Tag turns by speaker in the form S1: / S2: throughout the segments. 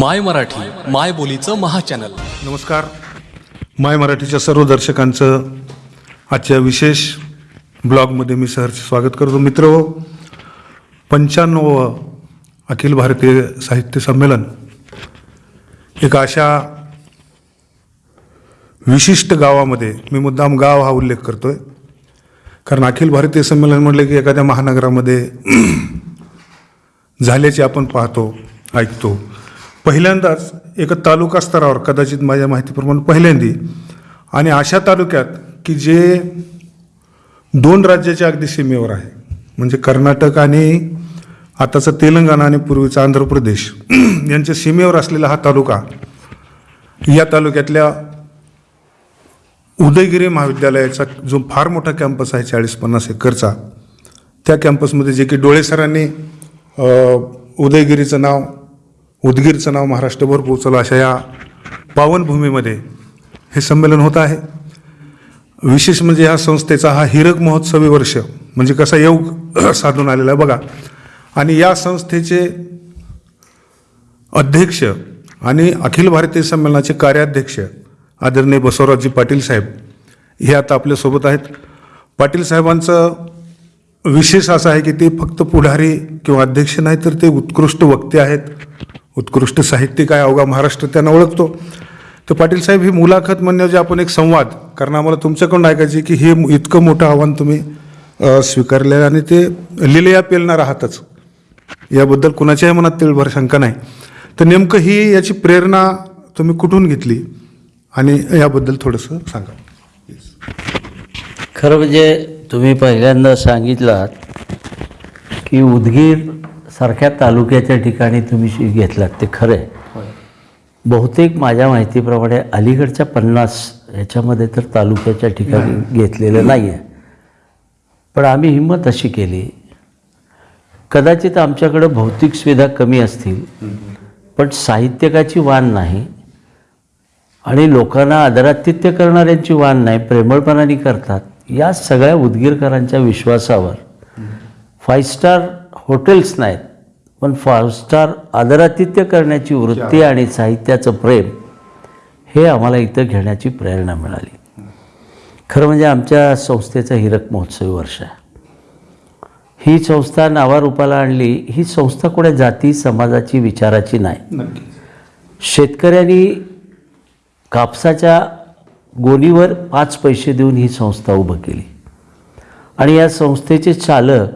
S1: माय मराठी माय बोलीचं महाचॅनल.
S2: नमस्कार. माय मराठीच्या सर्व दर्शकांचं आजच्या विशेष ब्लॉगमध्ये मी सहर्ष स्वागत करतो. मित्र पंच्याण्णव अखिल भारतीय साहित्य संमेलन एक अशा विशिष्ट गावामध्ये मी मुद्दाम गाव हा उल्लेख करतोय. कारण अखिल भारतीय संमेलन म्हटलं की एखाद्या महानगरामध्ये झाल्याचे आपण पाहतो ऐकतो. पहिल्यांदाच एका तालुका स्तरावर कदाचित माझ्या माहितीप्रमाणे पहिल्यांदी. आणि अशा तालुक्यात की जे दोन राज्याच्या अगदी सीमेवर आहे. म्हणजे कर्नाटक आणि आताचं तेलंगणा आणि पूर्वीचा आंध्र प्रदेश यांच्या सीमेवर असलेला हा तालुका या तालुक्यातल्या उदयगिरी महाविद्यालयाचा जो फार मोठा कॅम्पस आहे चाळीस पन्नास एकरचा त्या कॅम्पसमध्ये जे की डोळेसरांनी उदयगिरीचं नाव उदगीरचं नाव महाराष्ट्रभर पोचलं अशा या पावनभूमीमध्ये हे संमेलन होत आहे. विशेष म्हणजे ह्या संस्थेचा हा हिरक महोत्सवी वर्ष म्हणजे कसा योग साधून आलेला आहे बघा. आणि या संस्थेचे अध्यक्ष आणि अखिल भारतीय संमेलनाचे कार्याध्यक्ष आदरणीय बसवराजजी पाटील साहेब हे आता आपल्यासोबत आहेत. पाटील साहेबांचं विशेष असं आहे की ते फक्त पुढारी किंवा अध्यक्ष नाही तर ते उत्कृष्ट वक्ते आहेत. उत्कृष्ट साहित्यिक आहे अवघा महाराष्ट्र त्यांना ओळखतो. तर पाटील साहेब ही मुलाखत म्हणजे आपण एक संवाद कारण आम्हाला तुमच्याकडून ऐकायचे की हे इतकं मोठं आव्हान तुम्ही अ, स्वीकारले आणि ते लिलया पेलणार आहातच. याबद्दल कुणाच्याही मनात तिळभर शंका नाही. तर नेमकं ही याची प्रेरणा तुम्ही कुठून घेतली? आणि याबद्दल थोडंसं सांगा.
S3: खरं म्हणजे तुम्ही पहिल्यांदा सांगितलात की उदगीर सारख्या तालुक्याच्या ठिकाणी तुम्ही शि- घेतलात ते खरं आहे. बहुतेक माझ्या माहितीप्रमाणे अलीकडच्या पन्नास ह्याच्यामध्ये तर तालुक्याच्या ठिकाणी घेतलेलं नाही आहे पण आम्ही हिंमत अशी केली कदाचित आमच्याकडं भौतिक सुविधा कमी असतील पण साहित्यकाची वाण नाही आणि लोकांना आदरातिथ्य करणाऱ्यांची वाण नाही प्रेमळपणाने करतात या सगळ्या उदगीरकरांच्या विश्वासावर फाईव्ह स्टार हॉटेल्स नाहीत पण फाईव्ह स्टार आदरातिथ्य करण्याची वृत्ती आणि साहित्याचं प्रेम हे आम्हाला इथं घेण्याची प्रेरणा मिळाली. खरं म्हणजे आमच्या संस्थेचं हिरक महोत्सवी वर्ष आहे. ही संस्था नावारूपाला आणली ही संस्था कोण्या जाती समाजाची विचाराची नाही. शेतकऱ्यांनी कापसाच्या गोणीवर पाच पैसे देऊन ही संस्था उभं केली. आणि या संस्थेचे चालक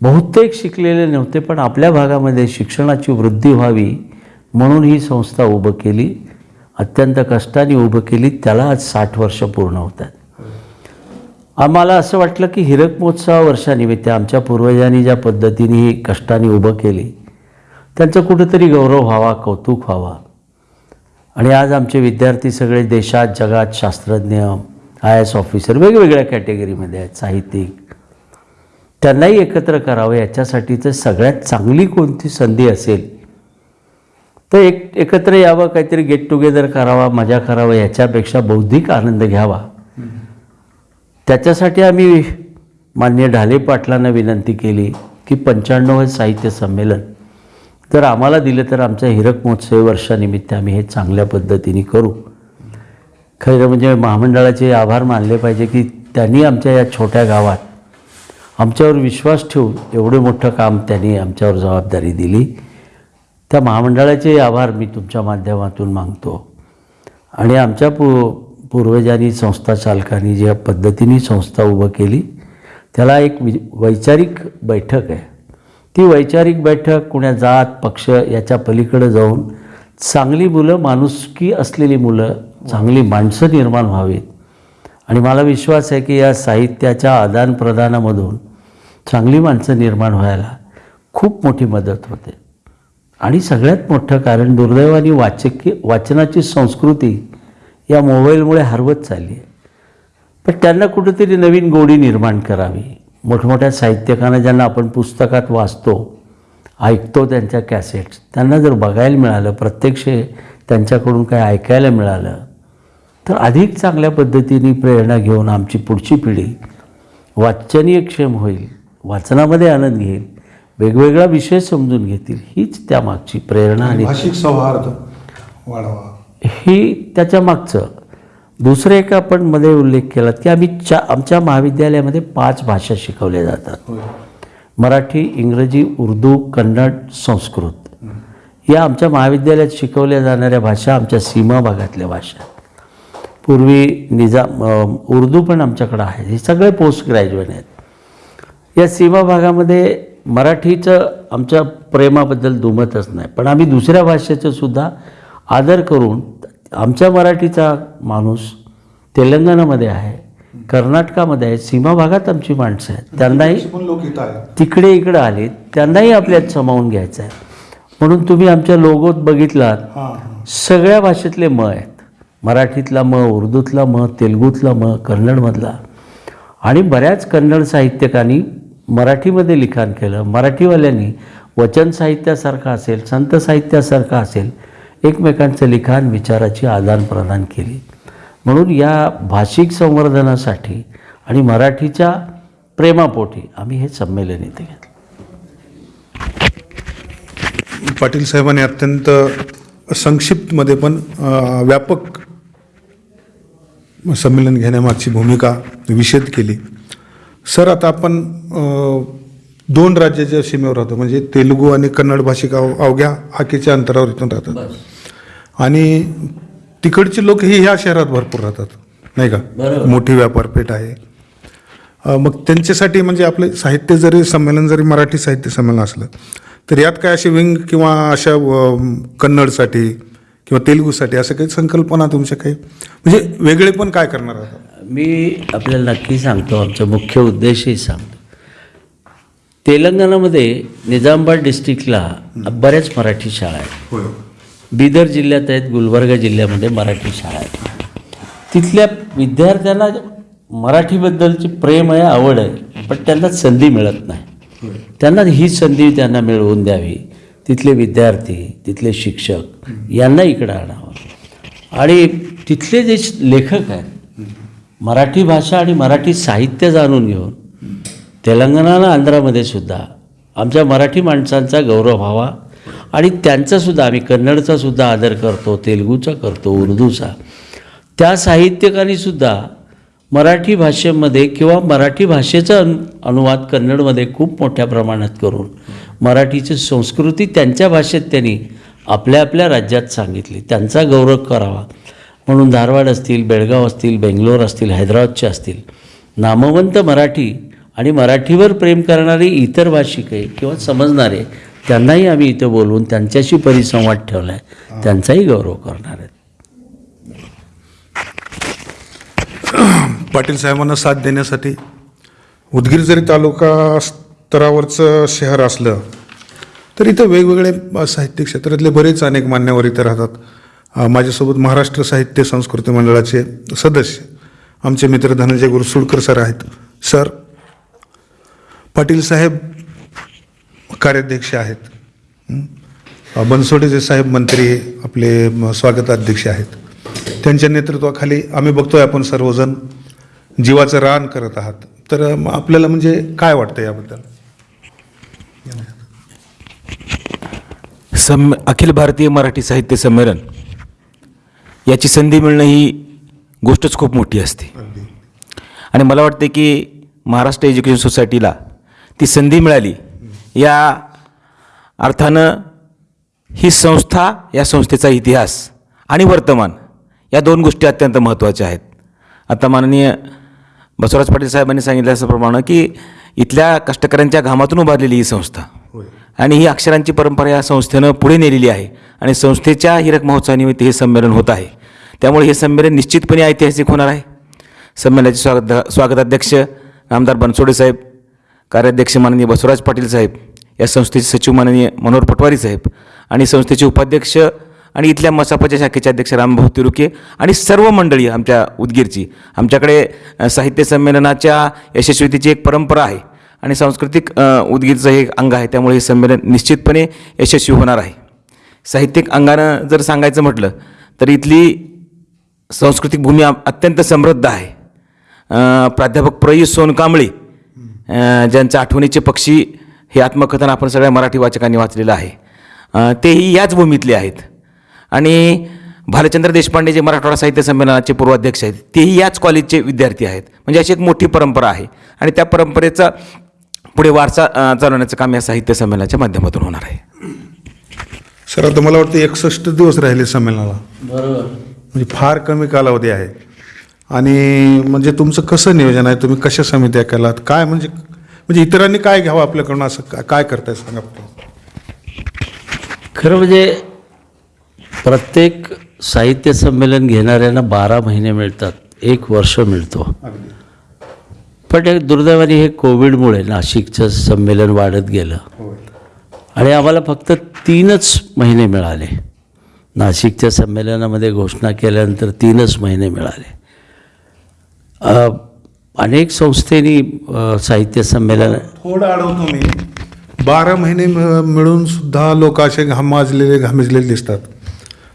S3: बहुतेक शिकलेले नव्हते पण आपल्या भागामध्ये शिक्षणाची वृद्धी व्हावी म्हणून ही संस्था उभं केली. अत्यंत कष्टाने उभं केली. त्याला आज साठ वर्ष पूर्ण होतात. आम्हाला असं वाटलं की हिरक महोत्सवा वर्षानिमित्त आमच्या पूर्वजांनी ज्या पद्धतीने ही कष्टाने उभं केली त्यांचं कुठंतरी गौरव व्हावा कौतुक व्हावा. आणि आज आमचे विद्यार्थी सगळे देशात जगात शास्त्रज्ञ आय एस ऑफिसर वेगवेगळ्या कॅटेगरीमध्ये आहेत. साहित्यिक त्यांनाही एकत्र करावं याच्यासाठीचं सगळ्यात चांगली कोणती संधी असेल? तर एक एकत्र यावं काहीतरी गेट टुगेदर करावा मजा करावं याच्यापेक्षा बौद्धिक आनंद घ्यावा. त्याच्यासाठी आम्ही मान्य ढाले पाटलांना विनंती केली की पंच्याण्णव साहित्य संमेलन जर आम्हाला दिलं तर आमच्या हिरक महोत्सवी वर्षानिमित्त आम्ही हे चांगल्या पद्धतीने करू. खरं म्हणजे महामंडळाचे आभार मानले पाहिजे की त्यांनी आमच्या या छोट्या गावात आमच्यावर विश्वास ठेवून एवढं मोठं काम त्यांनी आमच्यावर जबाबदारी दिली. त्या महामंडळाचे आभार मी तुमच्या माध्यमातून मागतो आणि आमच्या पू पूर्वजांनी संस्था चालकांनी ज्या पद्धतीने संस्था उभं केली त्याला एक वि वैचारिक बैठक आहे. ती वैचारिक बैठक कुण्या जात पक्ष याच्या पलीकडे जाऊन चांगली मुलं माणुसकी असलेली मुलं चांगली माणसं निर्माण व्हावीत. आणि मला विश्वास आहे की या साहित्याच्या आदानप्रदानामधून चांगली माणसं निर्माण व्हायला खूप मोठी मदत होते. आणि सगळ्यात मोठं कारण दुर्दैवाने वाचकी वाचनाची संस्कृती या मोबाईलमुळे हरवत चालली आहे. पण त्यांना कुठेतरी नवीन गोडी निर्माण करावी. मोठमोठ्या साहित्यकांना ज्यांना आपण पुस्तकात वाचतो ऐकतो त्यांच्या कॅसेट्स त्यांना जर बघायला मिळालं प्रत्यक्ष त्यांच्याकडून काय ऐकायला मिळालं तर अधिक चांगल्या पद्धतीने प्रेरणा घेऊन आमची पुढची पिढी वाचनीय क्षेम होईल. वाचनामध्ये आनंद घेईल वेगवेगळा विषय समजून घेतील हीच त्यामागची प्रेरणा आणि
S2: भाषिक सौहार्द वाढवा.
S3: ही त्याच्या मागचं. दुसरं एक आपण मध्ये उल्लेख केला की आम्ही चा आमच्या महाविद्यालयामध्ये पाच भाषा शिकवल्या जातात. मराठी इंग्रजी उर्दू कन्नड संस्कृत. या आमच्या महाविद्यालयात शिकवल्या जाणाऱ्या भाषा आमच्या सीमा भागातल्या भाषा. पूर्वी निजाम उर्दू पण आमच्याकडं आहे हे सगळे पोस्ट ग्रॅज्युएट आहेत. या सीमा भागामध्ये मराठीचं आमच्या प्रेमाबद्दल दुमतच नाही. पण आम्ही दुसऱ्या भाषेचं सुद्धा आदर करून आमच्या मराठीचा माणूस तेलंगणामध्ये आहे कर्नाटकामध्ये आहे सीमा भागात आमची माणसं आहेत. त्यांनाही तिकडे इकडे आले त्यांनाही आपल्यात सामावून घ्यायचं आहे. म्हणून तुम्ही आमच्या लोगोत बघितलात सगळ्या भाषेतले म आहेत. मराठीतला म उर्दूतला म तेलुगूतला म कन्नडमधला. आणि बऱ्याच कन्नड साहित्यकांनी मराठीमध्ये लिखाण केलं. मराठीवाल्यांनी वचन साहित्यासारखं असेल संत साहित्यासारखं असेल एकमेकांचं लिखाण विचाराची आदानप्रदान केली. म्हणून या भाषिक संवर्धनासाठी आणि मराठीच्या प्रेमापोटी आम्ही हे संमेलन इथे घेतलं.
S2: पाटील साहेबांनी अत्यंत संक्षिप्तमध्ये पण व्यापक संमेलन घेण्यामागची भूमिका विषद केली. सर आता आपण दोन राज्याच्या सीमेवर राहतो. म्हणजे तेलुगू आणि कन्नड भाषिक अव अवघ्या हाकेच्या अंतरावर इथून राहतात. आणि तिकडचे लोक हे ह्या शहरात भरपूर राहतात. नाही का. मोठी व्यापारपेठ आहे. मग त्यांच्यासाठी म्हणजे आपले साहित्य जरी संमेलन जरी मराठी साहित्य संमेलन असलं तर यात काय असे विंग किंवा अशा कन्नडसाठी किंवा तेलुगूसाठी असं काही संकल्पना तुमच्या काही? म्हणजे वेगळे पण काय करणार आहात
S3: मी आपल्याला नक्की सांगतो आमचा मुख्य उद्देशही सांगतो. तेलंगणामध्ये निजामाबाद डिस्ट्रिक्टला बऱ्याच मराठी शाळा आहेत. बिदर जिल्ह्यात आहेत गुलबर्गा जिल्ह्यामध्ये मराठी शाळा आहेत. तिथल्या विद्यार्थ्यांना मराठीबद्दलची प्रेम आहे आवड आहे पण त्यांना संधी मिळत नाही. त्यांना ही संधी त्यांना मिळवून द्यावी. तिथले विद्यार्थी तिथले शिक्षक यांना इकडं आणावं. आणि तिथले जे लेखक आहेत मराठी भाषा आणि मराठी साहित्य जाणून घेऊन तेलंगणाला आंध्रामध्ये सुद्धा आमच्या मराठी माणसांचा गौरव व्हावा आणि त्यांचासुद्धा आम्ही कन्नडचासुद्धा आदर करतो तेलुगूचा करतो उर्दूचा. त्या साहित्यकांनीसुद्धा मराठी भाषेमध्ये किंवा मराठी भाषेचा अनु अनुवाद कन्नडमध्ये खूप मोठ्या प्रमाणात करून मराठीची संस्कृती त्यांच्या भाषेत त्यांनी आपल्या आपल्या राज्यात सांगितली. त्यांचा गौरव करावा. म्हणून धारवाड असतील बेळगाव असतील बेंगलोर असतील हैदराबादचे असतील. नामवंत मराठी आणि मराठीवर प्रेम करणारे इतर भाषिके किंवा समजणारे त्यांनाही आम्ही इथं बोलवून त्यांच्याशी परिसंवाद ठेवला आहे त्यांचाही गौरव करणार आहेत.
S2: पाटील साहेबांना साथ देण्यासाठी उदगीर जरी तालुका स्तरावरचं शहर असलं तर इथं वेगवेगळे साहित्य क्षेत्रातले बरेच अनेक मान्यवर इथं राहतात. माझ्यासोबत महाराष्ट्र साहित्य संस्कृती मंडळाचे सदस्य आमचे मित्र धनंजय गुरसुडकर सर आहेत. सर पाटील साहेब कार्याध्यक्ष आहेत. बनसोडेचे साहेब मंत्री आपले स्वागताध्यक्ष आहेत. त्यांच्या नेतृत्वाखाली आम्ही बघतोय आपण सर्वजण जीवाचं रान करत आहात. तर आपल्याला म्हणजे काय वाटतं याबद्दल?
S4: सम अखिल भारतीय मराठी साहित्य संमेलन. याची संधी मिळणं ही गोष्टच खूप मोठी असते. आणि मला वाटते की महाराष्ट्र एज्युकेशन सोसायटीला ती संधी मिळाली या अर्थानं ही संस्था या संस्थेचा इतिहास आणि वर्तमान या दोन गोष्टी अत्यंत महत्त्वाच्या आहेत. आता माननीय बसवराज पाटील साहेबांनी सांगितल्याप्रमाणे की इथल्या कष्टकऱ्यांच्या घामातून उभारलेली ही संस्था. आणि ही अक्षरांची परंपरा या संस्थेनं पुढे नेलेली आहे. आणि संस्थेच्या हिरक महोत्सवानिमित्त हे संमेलन होत आहे. त्यामुळे हे संमेलन निश्चितपणे ऐतिहासिक होणार आहे. संमेलनाचे स्वागत स्वागताध्यक्ष आमदार बनसोडे साहेब कार्याध्यक्ष माननीय बसवराज पाटील साहेब या संस्थेचे सचिव माननीय मनोहर पटवारी साहेब आणि संस्थेचे उपाध्यक्ष आणि इथल्या मसापाच्या शाखेचे अध्यक्ष रामभाऊ तिरुके आणि सर्व मंडळी आमच्या उदगीरची. आमच्याकडे साहित्य संमेलनाच्या यशस्वीतेची एक परंपरा आहे. आणि सांस्कृतिक अ, उदगीरचं हे एक अंग आहे त्यामुळे हे संमेलन निश्चितपणे यशस्वी होणार आहे. साहित्यिक अंगानं जर सांगायचं म्हटलं तर इथली सांस्कृतिक भूमी अत्यंत समृद्ध आहे. प्राध्यापक प्रयुष सोनकांबळे ज्यांच्या आठवणीचे पक्षी हे आत्मकथन आपण सगळ्या मराठी वाचकांनी वाचलेलं आहे. तेही याच भूमीतले आहेत. आणि भालचंद्र देशपांडे जे मराठवाडा साहित्य संमेलनाचे पूर्वाध्यक्ष आहेत तेही याच कॉलेजचे विद्यार्थी आहेत. म्हणजे अशी एक मोठी परंपरा आहे. आणि त्या परंपरेचा पुढे वारसा चालवण्याचं काम या साहित्य संमेलनाच्या माध्यमातून होणार आहे.
S2: सर आता मला वाटतं एकसष्ट दिवस राहिले संमेलनाला.
S3: बरोबर.
S2: म्हणजे फार कमी कालावधी आहे. आणि म्हणजे तुमचं कसं नियोजन आहे? तुम्ही कशा समित्या केलात? काय म्हणजे म्हणजे इतरांनी काय घ्यावं आपल्याकडून? असं काय काय करताय सांगा फक्त.
S3: खरं म्हणजे प्रत्येक साहित्य संमेलन घेणाऱ्यांना बारा महिने मिळतात. एक वर्ष मिळतो. पण एक दुर्दैवाने हे कोविडमुळे नाशिकचं संमेलन वाढत गेलं. आणि आम्हाला फक्त तीनच महिने मिळाले. नाशिकच्या संमेलनामध्ये घोषणा केल्यानंतर तीनच महिने मिळाले. अनेक संस्थेनी साहित्य संमेलन
S2: थोडं अडवतो मी. बारा महिने मिळ- मिळून सुद्धा लोक असे घामाजलेले घामिजलेले दिसतात.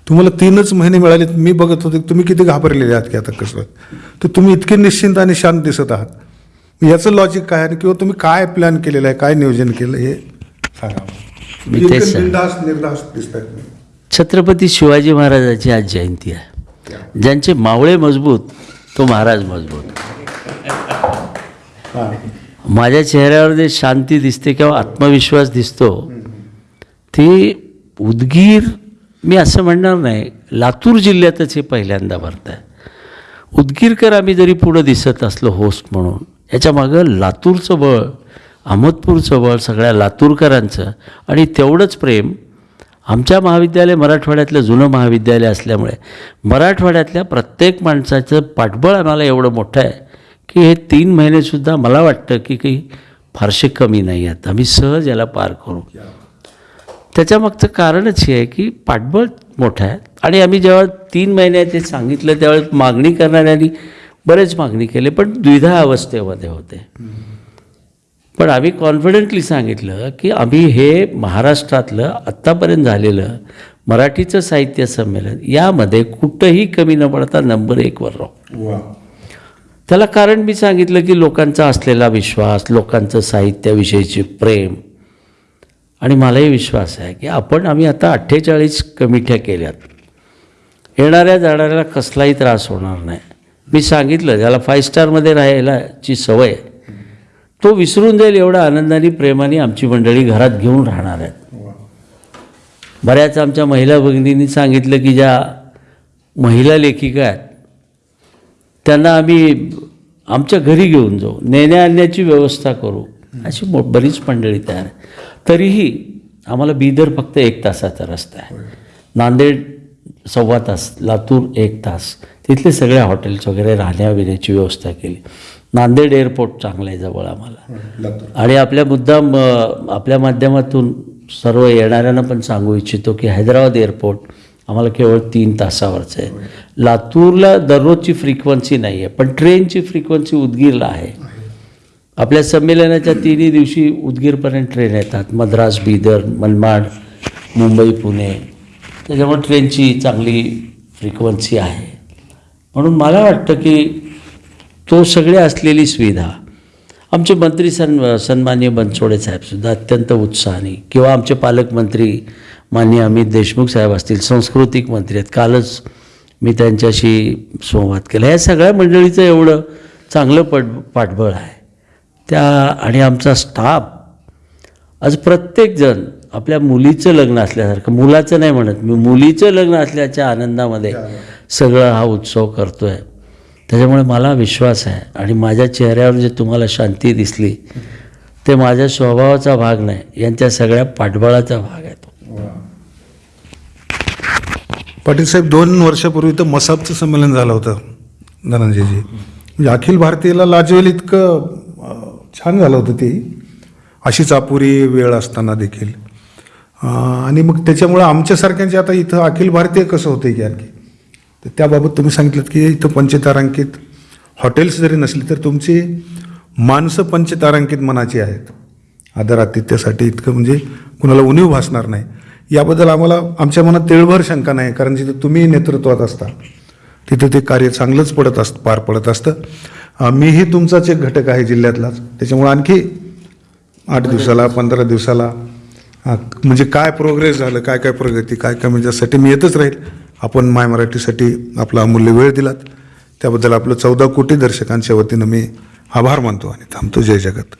S2: तुम्हाला तीनच महिने मिळाले मी बघत होते तुम्ही किती घाबरलेले आहात की आता कसं? तर तुम्ही इतके निश्चिंत आणि शांत दिसत आहात. याचं लॉजिक काय आहे किंवा तुम्ही काय प्लॅन केलेलं आहे? काय नियोजन केलं हे सांगा
S3: मी
S2: इतके
S3: तेच सांग-
S2: बिनधास्त, निर्धास्त दिसत आहेत
S3: छत्रपती शिवाजी महाराजांची आज जयंती आहे. ज्यांचे मावळे मजबूत तो महाराज मजबूत. माझ्या चेहऱ्यावर जे शांती दिसते किंवा आत्मविश्वास दिसतो ती उदगीर मी असं म्हणणार नाही लातूर जिल्ह्यातच हे पहिल्यांदा भरत आहे उदगीरकर आम्ही जरी पुढं दिसत असलो होस्ट म्हणून याच्या मागं लातूरचं बळ अहमदपूरचं बळ सगळ्या लातूरकरांचं. आणि तेवढंच प्रेम आमच्या महाविद्यालय मराठवाड्यातलं जुनं महाविद्यालय असल्यामुळे. मराठवाड्यातल्या प्रत्येक माणसाचं पाठबळ आम्हाला एवढं मोठं आहे की हे तीन महिनेसुद्धा मला वाटतं की काही फारसे कमी नाही आहेत. आम्ही सहज याला पार करू. त्याच्यामागचं कारणच हे आहे की पाठबळ मोठं आहे. आणि आम्ही जेव्हा तीन महिन्याचे सांगितलं त्यावेळेस मागणी करणाऱ्यांनी बरेच मागणी केली पण द्विधा अवस्थेमध्ये होते. पण आम्ही कॉन्फिडेंटली सांगितलं की आम्ही हे महाराष्ट्रातलं आत्तापर्यंत झालेलं मराठीचं साहित्य संमेलन यामध्ये कुठंही कमी न पडता नंबर एकवर राहू. त्याला कारण मी सांगितलं की लोकांचा असलेला विश्वास लोकांचं साहित्याविषयीचे प्रेम आणि मलाही विश्वास आहे की आपण आम्ही आता अठ्ठेचाळीस कमिट्या केल्यात. येणाऱ्या जाणाऱ्याला कसलाही त्रास होणार नाही. मी सांगितलं ज्याला फाईव्ह स्टारमध्ये राहायलाची सवय आहे, तो विसरून जाईल एवढा आनंदाने प्रेमाने आमची मंडळी घरात घेऊन राहणार आहेत. बऱ्याच आमच्या महिला भगिनींनी सांगितलं की ज्या महिला लेखिका आहेत त्यांना आम्ही आमच्या घरी घेऊन जाऊ नेण्या आणण्याची व्यवस्था करू. अशी मो बरीच मंडळी तयार तरीही आम्हाला बिदर फक्त एक तासाचा रस्ता आहे. नांदेड सव्वा तास लातूर एक तास. तिथले सगळे हॉटेल्स वगैरे राहण्या बिण्याची व्यवस्था केली. नांदेड एअरपोर्ट चांगलं आहे जवळ आम्हाला. आणि आपल्या मुद्दाम आपल्या माध्यमातून सर्व येणाऱ्यांना पण सांगू इच्छितो की हैदराबाद एअरपोर्ट आम्हाला केवळ तीन तासावरचं आहे. लातूरला दररोजची फ्रिक्वन्सी नाही आहे पण ट्रेनची फ्रिक्वन्सी उदगीरला आहे. आपल्या संमेलनाच्या तिन्ही दिवशी उदगीरपर्यंत ट्रेन येतात. मद्रास बिदर मनमाड मुंबई पुणे. त्याच्यामुळे ट्रेनची चांगली फ्रिक्वन्सी आहे. म्हणून मला वाटतं की तो सगळे असलेली सुविधा आमचे मंत्री सन सन्मान्य बनसोडे साहेबसुद्धा अत्यंत उत्साहाने किंवा आमचे पालकमंत्री मान्य अमित देशमुख साहेब असतील सांस्कृतिक मंत्री आहेत कालच मी त्यांच्याशी संवाद केला. या सगळ्या मंडळीचं एवढं चांगलं पट पाठबळ आहे. त्या आणि आमचा स्टाफ आज प्रत्येकजण आपल्या मुलीचं लग्न असल्यासारखं मुलाचं नाही म्हणत मी मुलीचं लग्न असल्याच्या आनंदामध्ये सगळं हा उत्सव करतो आहे त्याच्यामुळे मला विश्वास आहे आणि माझ्या चेहऱ्यावर जे तुम्हाला शांती दिसली ते माझ्या स्वभावाचा भाग नाही यांच्या सगळ्या पाठबळाचा भाग आहे तो.
S2: पाटील साहेब दोन वर्षापूर्वी तर मसाबचं संमेलन झालं होतं धनंजयजी. म्हणजे अखिल भारतीयला लाजवेल इतकं छान झालं होतं ते. अशीच अपुरी वेळ असताना देखील. आणि मग त्याच्यामुळं आमच्यासारख्यांचे आता इथं अखिल भारतीय कसं होतं की आणखी? तर त्याबाबत तुम्ही सांगितलं की इथं पंचतारांकित हॉटेल्स जरी नसली तर तुमची माणसं पंचतारांकित मनाची आहेत. आदरातिथ्यासाठी इतकं म्हणजे कुणाला उणीव भासणार नाही. याबद्दल आम्हाला आमच्या मनात तिळभर शंका नाही कारण जिथं तुम्ही नेतृत्वात असता तिथं ते कार्य चांगलंच पडत असतं पार पडत असतं. मीही तुमचाच एक घटक आहे जिल्ह्यातलाच. त्याच्यामुळं आणखी आठ दिवसाला पंधरा दिवसाला हां म्हणजे काय प्रोग्रेस झालं काय काय प्रगती काय काय म्हणजे यासाठी मी येतच राहील. आपण माय मराठीसाठी आपला अमूल्य वेळ दिलात. त्याबद्दल आपलं चौदा कोटी दर्शकांच्या वतीनं मी आभार मानतो आणि थांबतो. जय जगत.